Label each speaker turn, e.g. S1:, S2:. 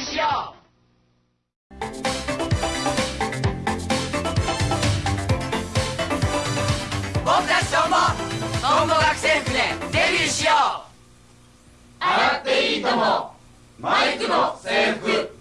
S1: しよう僕たちともトンボ学生服でデビューしよう。
S2: 洗っていいともマイクの制服。